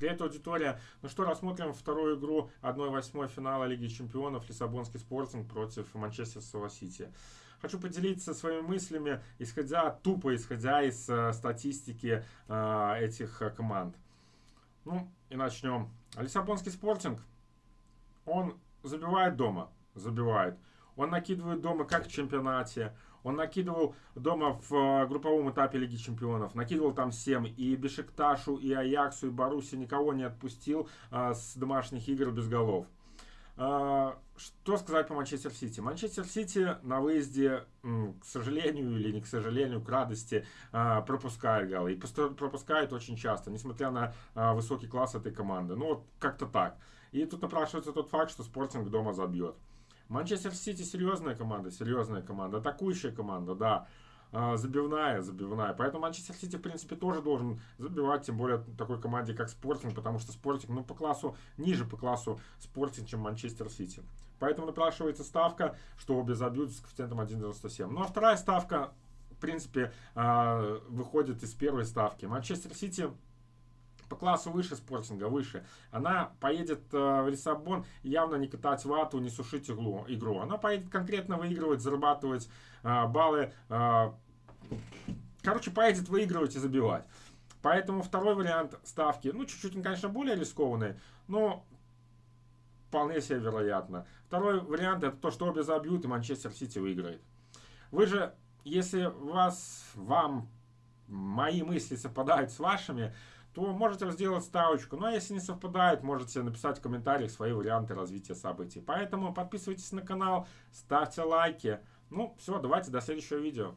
Привет, аудитория. Ну что, рассмотрим вторую игру 1-8 финала Лиги Чемпионов Лиссабонский спортинг против Манчестерского Сити. Хочу поделиться своими мыслями, исходя, тупо исходя из э, статистики э, этих э, команд. Ну, и начнем. Лиссабонский спортинг, он забивает дома, забивает. Он накидывает дома как в чемпионате, он накидывал дома в э, групповом этапе Лиги Чемпионов, накидывал там всем, и Бешикташу, и Аяксу, и Баруси никого не отпустил а, с домашних игр без голов. А, что сказать по Манчестер Сити? Манчестер Сити на выезде, к сожалению или не к сожалению, к радости, пропускает голы. И пропускает очень часто, несмотря на высокий класс этой команды. Ну вот как-то так. И тут напрашивается тот факт, что Спортинг дома забьет. Манчестер Сити серьезная команда, серьезная команда, атакующая команда, да. А, забивная, забивная. Поэтому Манчестер Сити, в принципе, тоже должен забивать, тем более такой команде, как Спортинг, потому что Спортинг, ну, по классу, ниже по классу Спортинг, чем Манчестер Сити. Поэтому напрашивается ставка, что обе забьют с коэффициентом 1.97. Ну, а вторая ставка, в принципе, а, выходит из первой ставки. Манчестер Сити по классу выше спортинга, выше. Она поедет э, в Лиссабон явно не катать вату, не сушить иглу, игру. Она поедет конкретно выигрывать, зарабатывать э, баллы. Э, короче, поедет выигрывать и забивать. Поэтому второй вариант ставки, ну, чуть-чуть, конечно, более рискованный, но вполне себе вероятно. Второй вариант это то, что обе забьют и Манчестер Сити выиграет. Вы же, если вас, вам мои мысли совпадают с вашими, то можете сделать ставочку. Ну а если не совпадает, можете написать в комментариях свои варианты развития событий. Поэтому подписывайтесь на канал, ставьте лайки. Ну все, давайте до следующего видео.